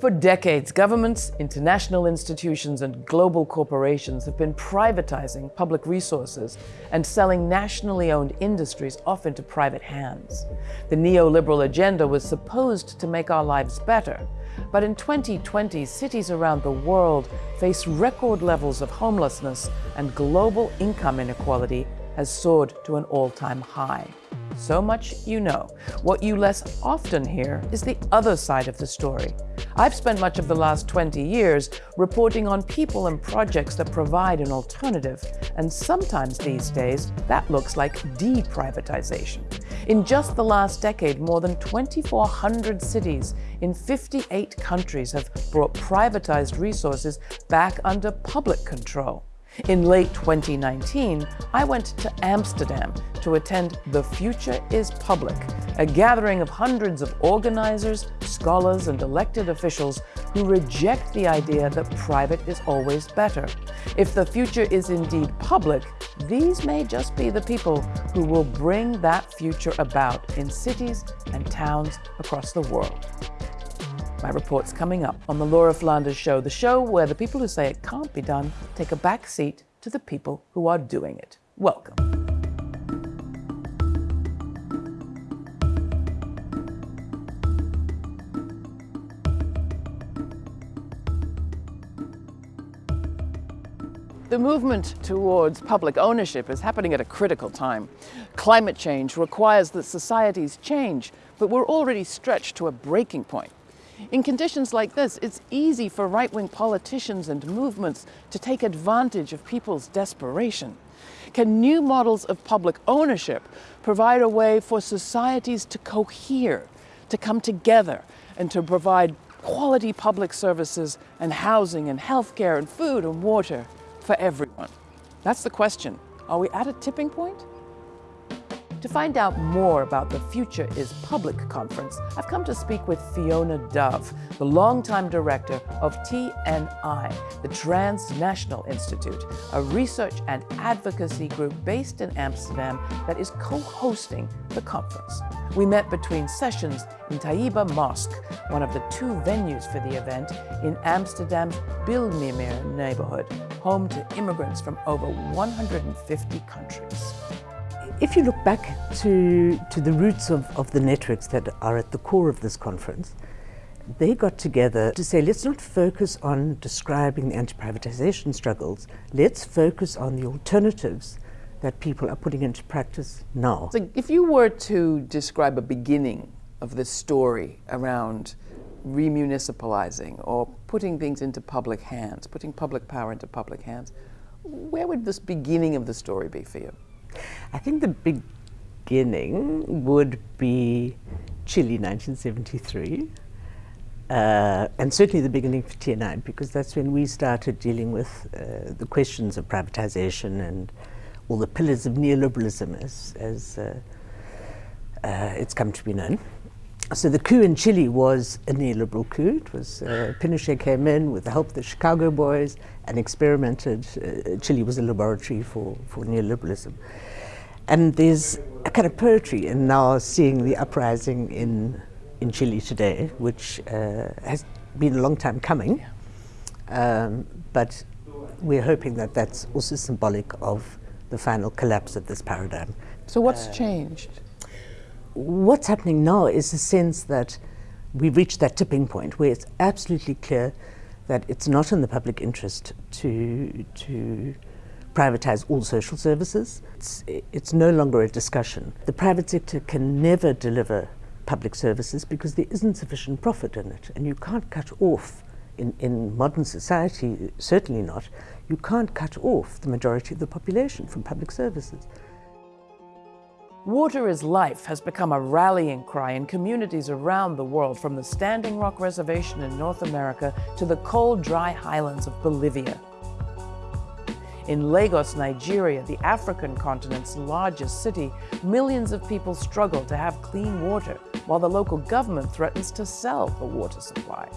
For decades, governments, international institutions, and global corporations have been privatizing public resources and selling nationally owned industries off into private hands. The neoliberal agenda was supposed to make our lives better, but in 2020, cities around the world face record levels of homelessness and global income inequality has soared to an all-time high. So much you know. What you less often hear is the other side of the story. I've spent much of the last 20 years reporting on people and projects that provide an alternative, and sometimes these days that looks like deprivatization. In just the last decade, more than 2,400 cities in 58 countries have brought privatized resources back under public control. In late 2019, I went to Amsterdam to attend The Future is Public, a gathering of hundreds of organizers, scholars, and elected officials who reject the idea that private is always better. If the future is indeed public, these may just be the people who will bring that future about in cities and towns across the world. My report's coming up on the Laura Flanders Show, the show where the people who say it can't be done take a back seat to the people who are doing it. Welcome. The movement towards public ownership is happening at a critical time. Climate change requires that societies change, but we're already stretched to a breaking point. In conditions like this, it's easy for right-wing politicians and movements to take advantage of people's desperation. Can new models of public ownership provide a way for societies to cohere, to come together, and to provide quality public services and housing and healthcare and food and water for everyone? That's the question. Are we at a tipping point? To find out more about the Future is Public conference, I've come to speak with Fiona Dove, the longtime director of TNI, the Transnational Institute, a research and advocacy group based in Amsterdam that is co-hosting the conference. We met between sessions in Taiba Mosque, one of the two venues for the event in Amsterdam's Bijlmermeer neighborhood, home to immigrants from over 150 countries. If you look back to, to the roots of, of the networks that are at the core of this conference, they got together to say, let's not focus on describing the anti-privatization struggles, let's focus on the alternatives that people are putting into practice now. So if you were to describe a beginning of this story around remunicipalizing or putting things into public hands, putting public power into public hands, where would this beginning of the story be for you? I think the beginning would be Chile 1973. Uh, and certainly the beginning for TNI, because that's when we started dealing with uh, the questions of privatization and all the pillars of neoliberalism as, as uh, uh it's come to be known. So the coup in Chile was a neoliberal coup. It was uh, Pinochet came in with the help of the Chicago boys and experimented. Uh, Chile was a laboratory for, for neoliberalism. And there's a kind of poetry in now seeing the uprising in, in Chile today, which uh, has been a long time coming. Um, but we're hoping that that's also symbolic of the final collapse of this paradigm. So what's changed? What's happening now is a sense that we've reached that tipping point where it's absolutely clear that it's not in the public interest to, to privatize all social services. It's, it's no longer a discussion. The private sector can never deliver public services because there isn't sufficient profit in it. And you can't cut off, in, in modern society, certainly not, you can't cut off the majority of the population from public services. Water is Life has become a rallying cry in communities around the world, from the Standing Rock Reservation in North America to the cold, dry highlands of Bolivia. In Lagos, Nigeria, the African continent's largest city, millions of people struggle to have clean water, while the local government threatens to sell the water supply.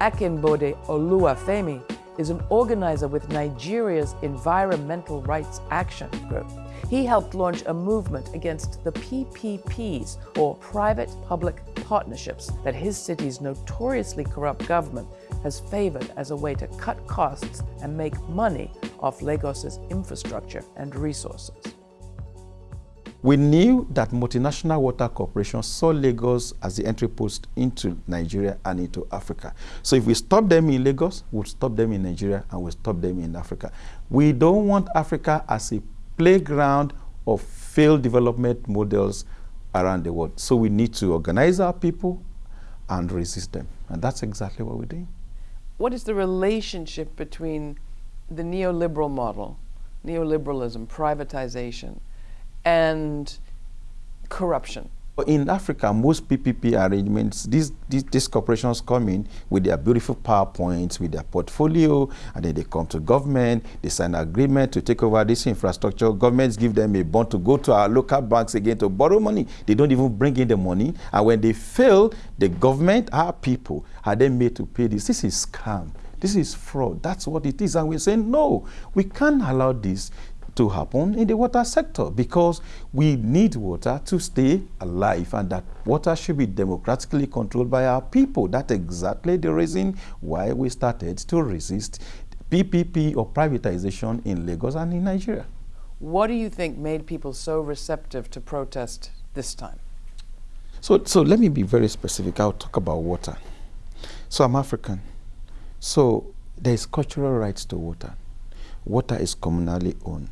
Akinbode Oluwafemi is an organizer with Nigeria's Environmental Rights Action Group. He helped launch a movement against the PPPs, or private public partnerships, that his city's notoriously corrupt government has favored as a way to cut costs and make money off Lagos's infrastructure and resources. We knew that multinational water corporations saw Lagos as the entry post into Nigeria and into Africa. So if we stop them in Lagos, we'll stop them in Nigeria and we'll stop them in Africa. We don't want Africa as a playground of failed development models around the world. So we need to organize our people and resist them. And that's exactly what we're doing. What is the relationship between the neoliberal model, neoliberalism, privatization, and corruption? In Africa, most PPP arrangements, these, these, these, corporations come in with their beautiful PowerPoints, with their portfolio, and then they come to government, they sign an agreement to take over this infrastructure. Governments give them a bond to go to our local banks again to borrow money. They don't even bring in the money. And when they fail, the government, our people, are then made to pay this. This is scam. This is fraud. That's what it is. And we're saying, no, we can't allow this to happen in the water sector because we need water to stay alive and that water should be democratically controlled by our people. That's exactly the reason why we started to resist PPP or privatization in Lagos and in Nigeria. What do you think made people so receptive to protest this time? So, so let me be very specific. I'll talk about water. So I'm African. So there is cultural rights to water. Water is communally owned.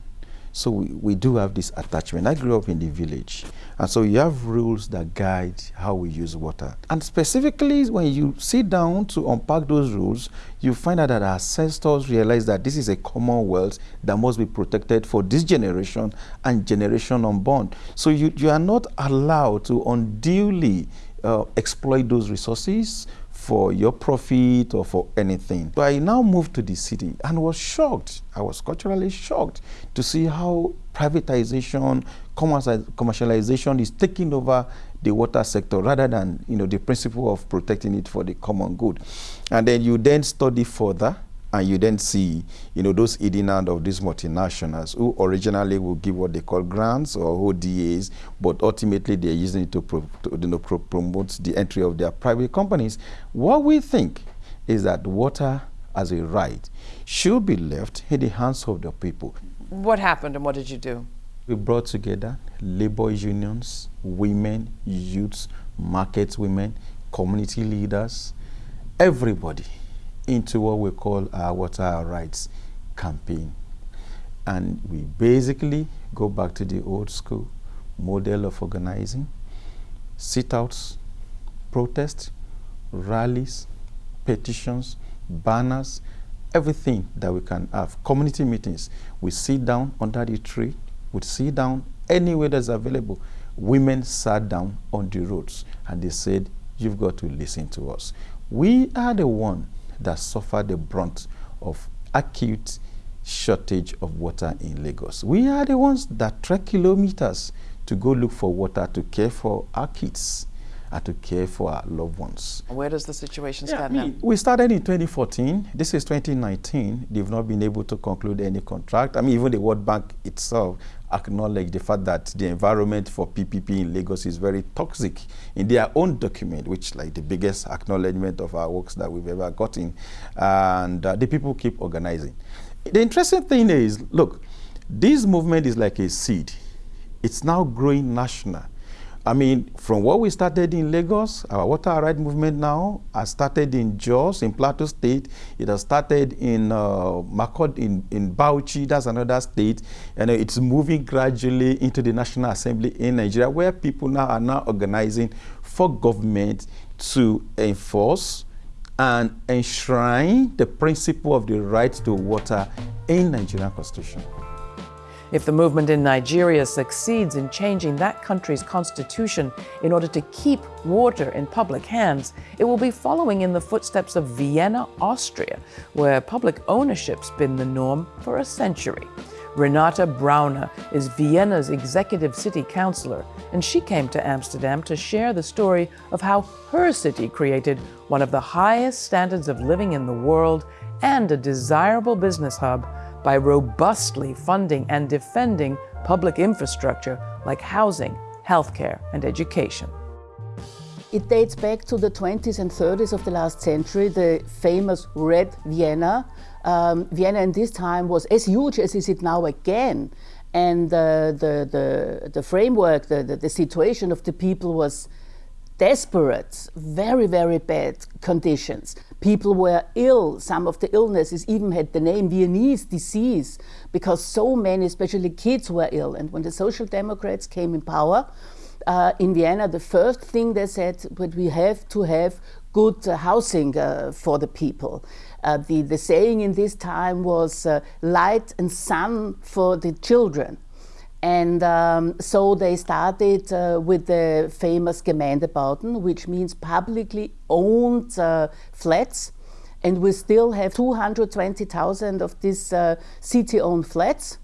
So we, we do have this attachment. I grew up in the village. And so you have rules that guide how we use water. And specifically, when you sit down to unpack those rules, you find out that our ancestors realized that this is a commonwealth that must be protected for this generation and generation unborn. So you, you are not allowed to unduly uh, exploit those resources for your profit or for anything. So I now moved to the city and was shocked. I was culturally shocked to see how privatization, commercialization is taking over the water sector rather than you know the principle of protecting it for the common good. And then you then study further and you then see, you know, those eating out of these multinationals who originally will give what they call grants or ODAs, but ultimately they're using it to, pro to you know, pro promote the entry of their private companies. What we think is that water as a right should be left in the hands of the people. What happened and what did you do? We brought together labor unions, women, youths, market women, community leaders, everybody into what we call our water rights campaign. And we basically go back to the old school model of organizing, sit-outs, protests, rallies, petitions, banners, everything that we can have. Community meetings. We sit down under the tree. We sit down anywhere that's available. Women sat down on the roads and they said, you've got to listen to us. We are the one that suffer the brunt of acute shortage of water in Lagos. We are the ones that trek kilometers to go look for water to care for our kids and to care for our loved ones. Where does the situation stand yeah, now? We started in 2014. This is 2019. They've not been able to conclude any contract. I mean, even the World Bank itself acknowledged the fact that the environment for PPP in Lagos is very toxic in their own document, which like the biggest acknowledgement of our works that we've ever gotten. And uh, the people keep organizing. The interesting thing is, look, this movement is like a seed. It's now growing national. I mean, from what we started in Lagos, our water right movement now has started in Jos, in Plateau State. It has started in uh, Makurdi, in, in Bauchi, that's another state. And it's moving gradually into the National Assembly in Nigeria, where people now are now organizing for government to enforce and enshrine the principle of the right to water in Nigerian constitution. If the movement in Nigeria succeeds in changing that country's constitution in order to keep water in public hands, it will be following in the footsteps of Vienna, Austria, where public ownership's been the norm for a century. Renate Brauner is Vienna's executive city councilor, and she came to Amsterdam to share the story of how her city created one of the highest standards of living in the world and a desirable business hub by robustly funding and defending public infrastructure like housing, healthcare, and education. It dates back to the 20s and 30s of the last century, the famous Red Vienna. Um, Vienna in this time was as huge as is it now again. And uh, the, the, the framework, the, the, the situation of the people was desperate, very, very bad conditions. People were ill. Some of the illnesses even had the name Viennese disease because so many, especially kids, were ill. And when the Social Democrats came in power uh, in Vienna, the first thing they said, but we have to have good uh, housing uh, for the people. Uh, the, the saying in this time was uh, light and sun for the children. And um, so they started uh, with the famous Gemeindebauten, which means publicly owned uh, flats. And we still have 220,000 of these uh, city-owned flats.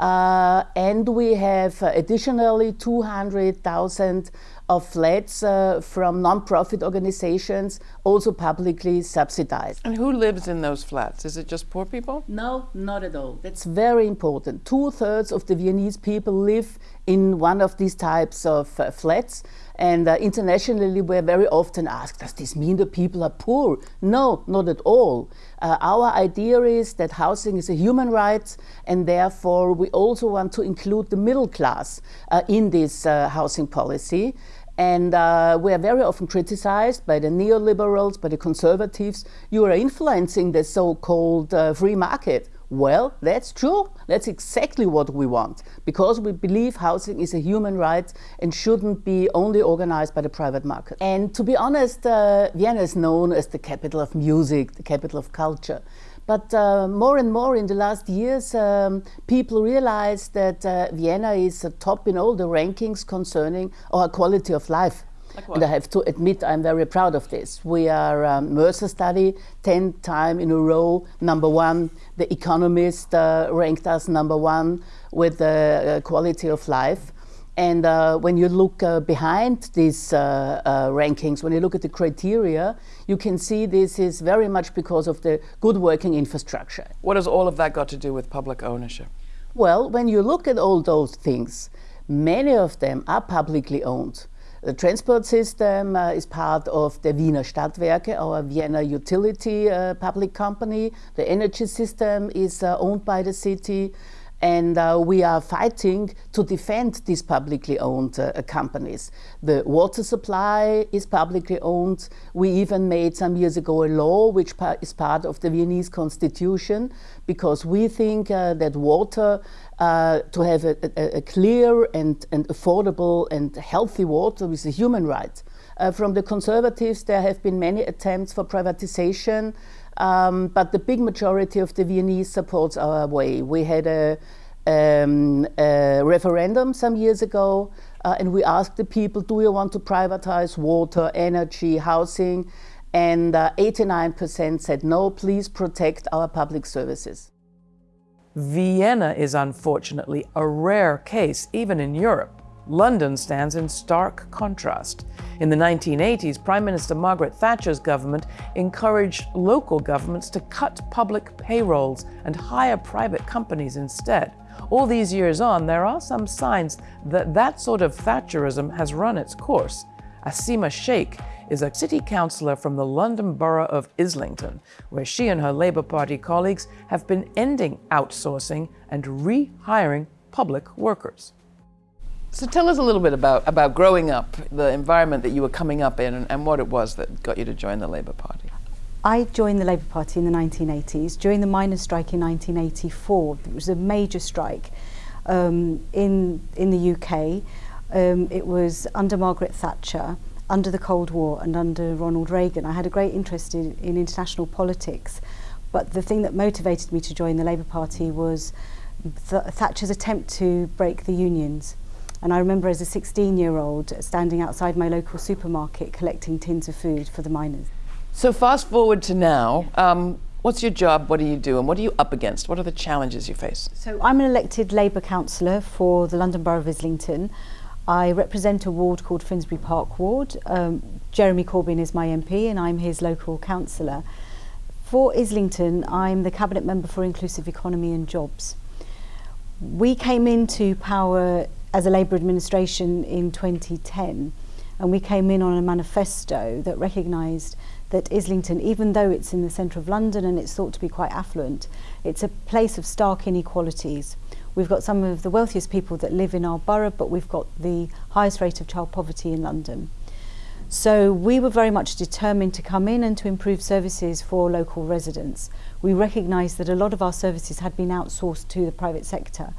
Uh, and we have additionally 200,000 of flats uh, from non-profit organizations, also publicly subsidized. And who lives in those flats? Is it just poor people? No, not at all. That's very important. Two-thirds of the Viennese people live in one of these types of uh, flats. And uh, internationally, we're very often asked, does this mean the people are poor? No, not at all. Uh, our idea is that housing is a human right, and therefore we also want to include the middle class uh, in this uh, housing policy. And uh, we are very often criticized by the neoliberals, by the conservatives. You are influencing the so-called uh, free market. Well, that's true. That's exactly what we want because we believe housing is a human right and shouldn't be only organized by the private market. And to be honest, uh, Vienna is known as the capital of music, the capital of culture. But uh, more and more in the last years, um, people realize that uh, Vienna is top in all the rankings concerning our quality of life. Like and I have to admit, I'm very proud of this. We are um, Mercer study, 10 time in a row, number one. The Economist uh, ranked us number one with the uh, quality of life. And uh, when you look uh, behind these uh, uh, rankings, when you look at the criteria, you can see this is very much because of the good working infrastructure. What has all of that got to do with public ownership? Well, when you look at all those things, many of them are publicly owned. The transport system uh, is part of the Wiener Stadtwerke, our Vienna utility uh, public company. The energy system is uh, owned by the city. And uh, we are fighting to defend these publicly owned uh, companies. The water supply is publicly owned. We even made some years ago a law which pa is part of the Viennese constitution because we think uh, that water, uh, to have a, a, a, clear and, and affordable and healthy water is a human right. Uh, from the conservatives, there have been many attempts for privatization. Um, but the big majority of the Viennese supports our way. We had a, um, a referendum some years ago, uh, and we asked the people, do you want to privatize water, energy, housing? And 89% uh, said, no, please protect our public services. Vienna is unfortunately a rare case, even in Europe. London stands in stark contrast. In the 1980s, Prime Minister Margaret Thatcher's government encouraged local governments to cut public payrolls and hire private companies instead. All these years on, there are some signs that that sort of Thatcherism has run its course. Asima Shaikh is a city councillor from the London borough of Islington, where she and her Labour Party colleagues have been ending outsourcing and rehiring public workers. So tell us a little bit about, about growing up, the environment that you were coming up in, and, and what it was that got you to join the Labour Party. I joined the Labour Party in the 1980s. During the miners' strike in 1984, it was a major strike um, in, in the UK. Um, it was under Margaret Thatcher, under the Cold War and under Ronald Reagan. I had a great interest in, in international politics, but the thing that motivated me to join the Labour Party was Th Thatcher's attempt to break the unions. And I remember as a 16 year old standing outside my local supermarket collecting tins of food for the miners. So fast forward to now, um, what's your job, what do you do and what are you up against? What are the challenges you face? So I'm an elected Labour councillor for the London Borough of Islington. I represent a ward called Finsbury Park Ward. Um, Jeremy Corbyn is my MP and I'm his local councillor. For Islington, I'm the Cabinet Member for Inclusive Economy and Jobs. We came into power as a Labour administration in 2010 and we came in on a manifesto that recognised that Islington, even though it's in the centre of London and it's thought to be quite affluent, it's a place of stark inequalities. We've got some of the wealthiest people that live in our borough, but we've got the highest rate of child poverty in London. So we were very much determined to come in and to improve services for local residents. We recognised that a lot of our services had been outsourced to the private sector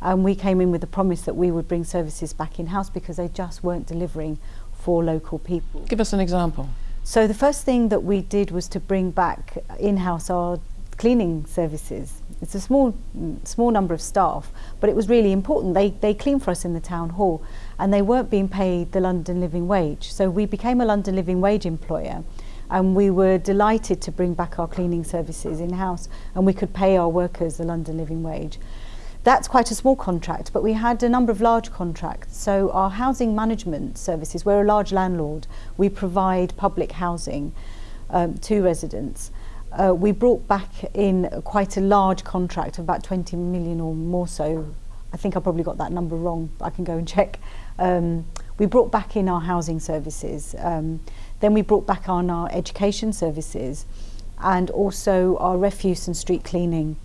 and we came in with the promise that we would bring services back in-house because they just weren't delivering for local people. Give us an example. So the first thing that we did was to bring back in-house our cleaning services. It's a small small number of staff, but it was really important. They they clean for us in the town hall and they weren't being paid the London living wage. So we became a London living wage employer and we were delighted to bring back our cleaning services in-house and we could pay our workers the London living wage. That's quite a small contract, but we had a number of large contracts. So our housing management services, we're a large landlord. We provide public housing um, to residents. Uh, we brought back in quite a large contract of about 20 million or more so. I think I probably got that number wrong, I can go and check. Um, we brought back in our housing services. Um, then we brought back on our education services and also our refuse and street cleaning.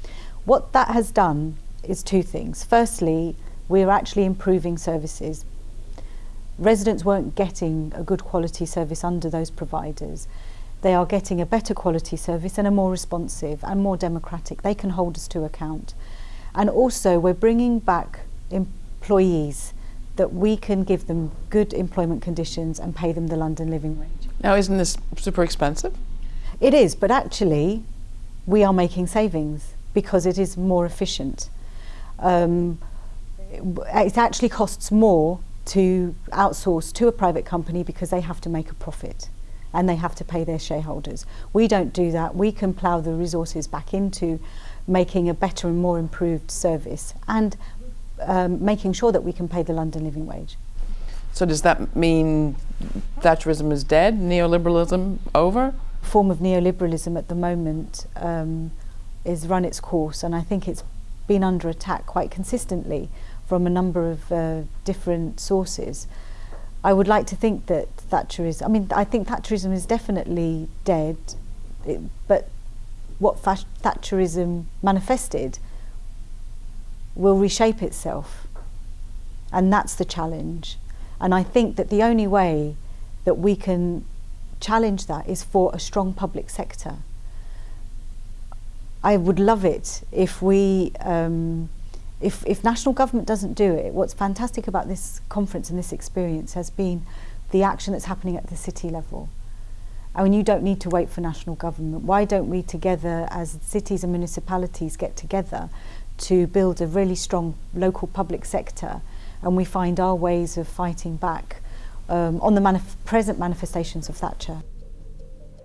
What that has done is two things. Firstly, we're actually improving services. Residents weren't getting a good quality service under those providers. They are getting a better quality service and a more responsive and more democratic. They can hold us to account. And also we're bringing back employees that we can give them good employment conditions and pay them the London living wage. Now isn't this super expensive? It is, but actually we are making savings because it is more efficient um, it actually costs more to outsource to a private company because they have to make a profit and they have to pay their shareholders. We don't do that. We can plough the resources back into making a better and more improved service and um, making sure that we can pay the London living wage. So does that mean Thatcherism is dead, neoliberalism over? Form of neoliberalism at the moment um, is run its course and I think it's been under attack quite consistently from a number of uh, different sources. I would like to think that Thatcherism, I mean, I think Thatcherism is definitely dead, it, but what Thatcherism manifested will reshape itself. And that's the challenge. And I think that the only way that we can challenge that is for a strong public sector. I would love it if we, um, if, if national government doesn't do it, what's fantastic about this conference and this experience has been the action that's happening at the city level. I mean, you don't need to wait for national government. Why don't we together, as cities and municipalities get together to build a really strong local public sector and we find our ways of fighting back um, on the manif present manifestations of Thatcher.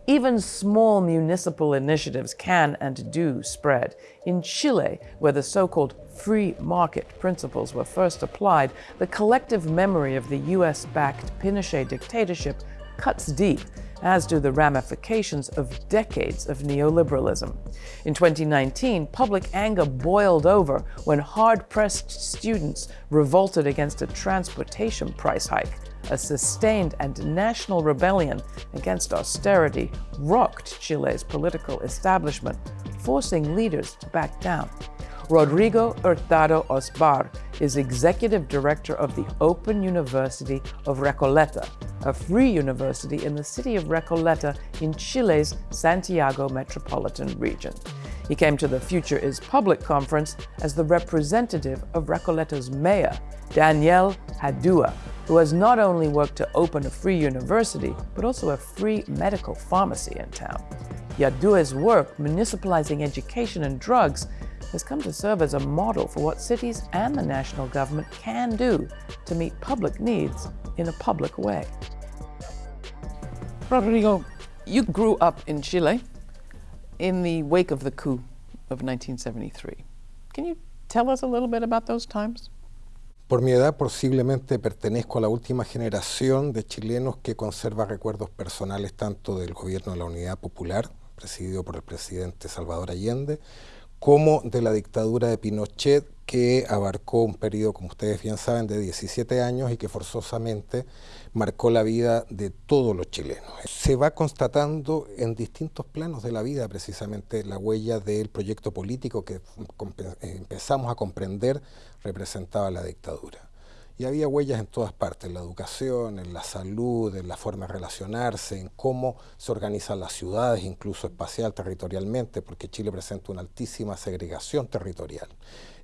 Even small municipal initiatives can and do spread. In Chile, where the so-called free market principles were first applied, the collective memory of the US-backed Pinochet dictatorship cuts deep, as do the ramifications of decades of neoliberalism. In 2019, public anger boiled over when hard-pressed students revolted against a transportation price hike a sustained and national rebellion against austerity rocked Chile's political establishment, forcing leaders to back down. Rodrigo Hurtado Osbar is executive director of the Open University of Recoleta, a free university in the city of Recoleta in Chile's Santiago metropolitan region. He came to the Future is Public conference as the representative of Recoleta's mayor, Daniel Jadue, who has not only worked to open a free university, but also a free medical pharmacy in town. Jadue's work municipalizing education and drugs has come to serve as a model for what cities and the national government can do to meet public needs in a public way. Rodrigo, you grew up in Chile in the wake of the coup of 1973. Can you tell us a little bit about those times? Por mi edad posiblemente pertenezco a la última generación de chilenos que conserva recuerdos personales tanto del gobierno de la Unidad Popular presidido por el presidente Salvador Allende, como de la dictadura de Pinochet, que abarcó un periodo, como ustedes bien saben, de 17 años y que forzosamente marcó la vida de todos los chilenos. Se va constatando en distintos planos de la vida precisamente la huella del proyecto político que empezamos a comprender representaba la dictadura. Y había huellas en todas partes, en la educación, en la salud, en la forma de relacionarse, en cómo se organizan las ciudades, incluso espacial, territorialmente, porque Chile presenta una altísima segregación territorial,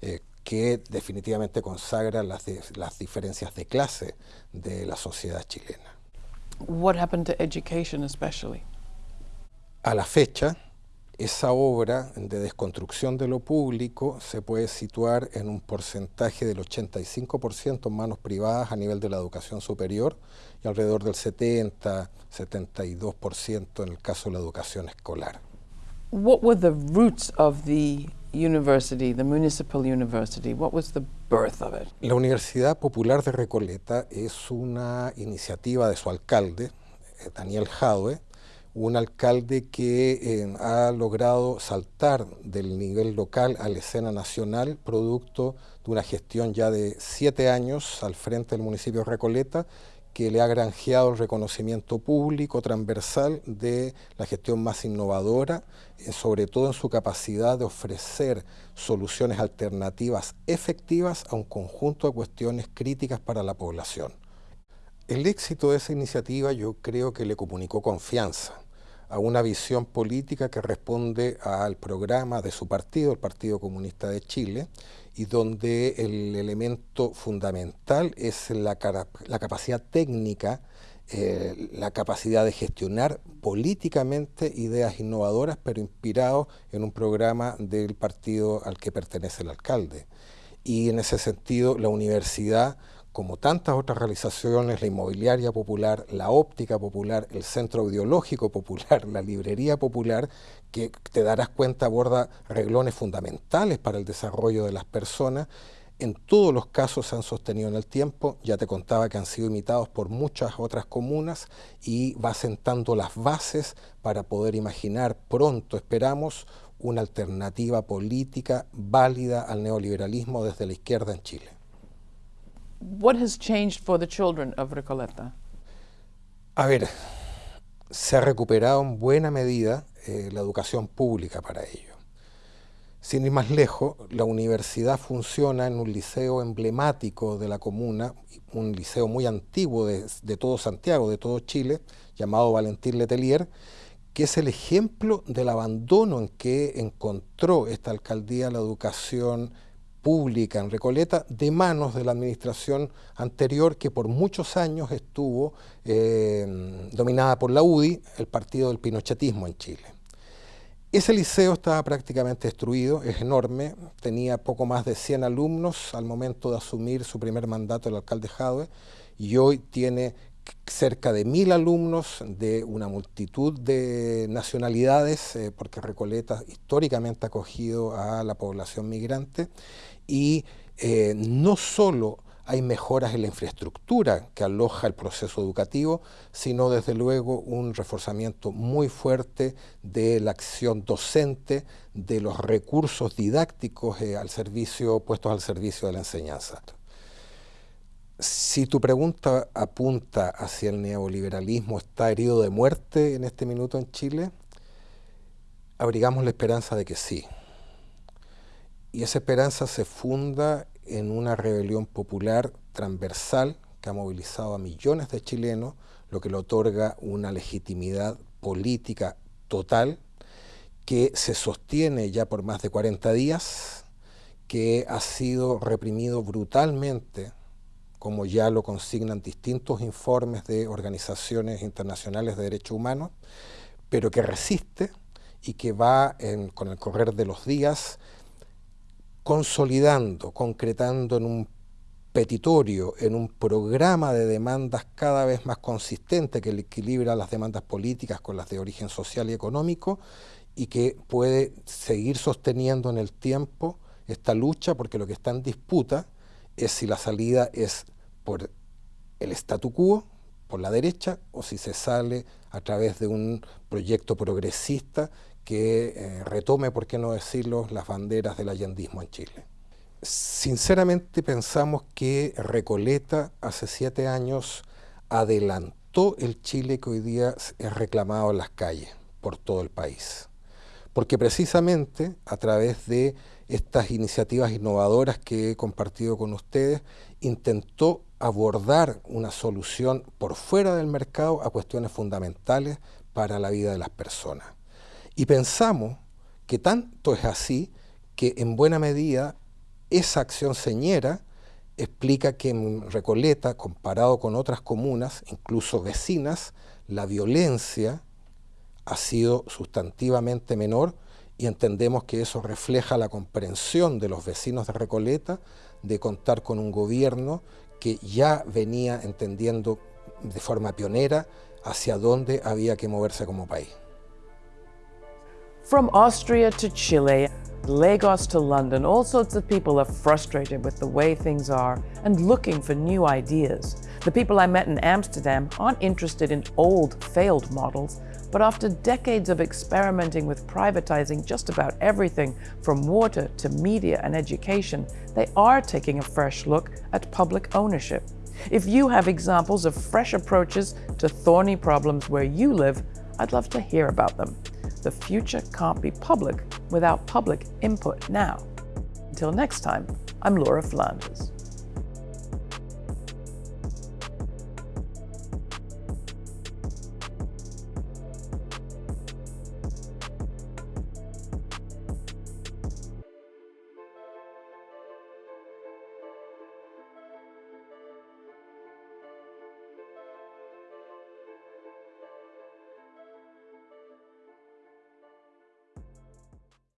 eh, que definitivamente consagra las, las diferencias de clase de la sociedad chilena. What happened to education especially? A la fecha, esa obra de desconstrucción de lo público se puede situar en un porcentaje del 85% en manos privadas a nivel de la educación superior y alrededor del 70, 72% en el caso de la educación escolar. What were the roots of the university, the municipal university? What was the birth of it? La Universidad Popular de Recoleta es una iniciativa de su alcalde, eh, Daniel Jadwe, un alcalde que eh, ha logrado saltar del nivel local a la escena nacional, producto de una gestión ya de siete años al frente del municipio de Recoleta, que le ha granjeado el reconocimiento público transversal de la gestión más innovadora, eh, sobre todo en su capacidad de ofrecer soluciones alternativas efectivas a un conjunto de cuestiones críticas para la población. El éxito de esa iniciativa yo creo que le comunicó confianza a una visión política que responde al programa de su partido, el Partido Comunista de Chile, y donde el elemento fundamental es la, capacidad técnica, eh, la capacidad de gestionar políticamente ideas innovadoras, pero inspirado en un programa del partido al que pertenece el alcalde. Y en ese sentido, la universidad como tantas otras realizaciones, la inmobiliaria popular, la óptica popular, el centro audiológico popular, la librería popular, que te darás cuenta aborda reglones fundamentales para el desarrollo de las personas, en todos los casos se han sostenido en el tiempo, ya te contaba que han sido imitados por muchas otras comunas y va sentando las bases para poder imaginar pronto, esperamos, una alternativa política válida al neoliberalismo desde la izquierda en Chile. What has changed for the children of Recoleta? A ver, se ha recuperado en buena medida eh, la educación pública para ello. Sin ir más lejos, la universidad funciona en un liceo emblemático de la comuna, un liceo muy antiguo de, de todo Santiago, de todo Chile, llamado Valentín Letelier, que es el ejemplo del abandono en que encontró esta alcaldía la educación pública en Recoleta de manos de la administración anterior que por muchos años estuvo eh, dominada por la UDI, el partido del pinochetismo en Chile. Ese liceo estaba prácticamente destruido, es enorme, tenía poco más de 100 alumnos al momento de asumir su primer mandato el alcalde Jadwe y hoy tiene cerca de mil alumnos de una multitud de nacionalidades, eh, porque Recoleta históricamente ha acogido a la población migrante, y eh, no solo hay mejoras en la infraestructura que aloja el proceso educativo, sino desde luego un reforzamiento muy fuerte de la acción docente, de los recursos didácticos eh, al servicio, puestos al servicio de la enseñanza. Si tu pregunta apunta hacia el neoliberalismo, ¿está herido de muerte en este minuto en Chile? Abrigamos la esperanza de que sí. Y esa esperanza se funda en una rebelión popular transversal que ha movilizado a millones de chilenos, lo que le otorga una legitimidad política total que se sostiene ya por más de 40 días, que ha sido reprimido brutalmente, como ya lo consignan distintos informes de organizaciones internacionales de derechos humanos, pero que resiste y que va con el correr de los días consolidando, concretando en un petitorio, en un programa de demandas cada vez más consistente que equilibra las demandas políticas con las de origen social y económico y que puede seguir sosteniendo en el tiempo esta lucha porque lo que está en disputa es si la salida es por el statu quo, por la derecha o si se sale a través de un proyecto progresista que eh, retome, por qué no decirlo, las banderas del allendismo en Chile. Sinceramente pensamos que Recoleta hace siete años adelantó el Chile que hoy día es reclamado en las calles por todo el país. Porque precisamente a través de estas iniciativas innovadoras que he compartido con ustedes, intentó abordar una solución por fuera del mercado a cuestiones fundamentales para la vida de las personas. Y pensamos que tanto es así que en buena medida esa acción señera explica que en Recoleta, comparado con otras comunas, incluso vecinas, la violencia ha sido sustantivamente menor y entendemos que eso refleja la comprensión de los vecinos de Recoleta de contar con un gobierno que ya venía entendiendo de forma pionera hacia dónde había que moverse como país. From Austria to Chile, Lagos to London, all sorts of people are frustrated with the way things are and looking for new ideas. The people I met in Amsterdam aren't interested in old, failed models, but after decades of experimenting with privatizing just about everything from water to media and education, they are taking a fresh look at public ownership. If you have examples of fresh approaches to thorny problems where you live, I'd love to hear about them. The future can't be public without public input now. Until next time, I'm Laura Flanders.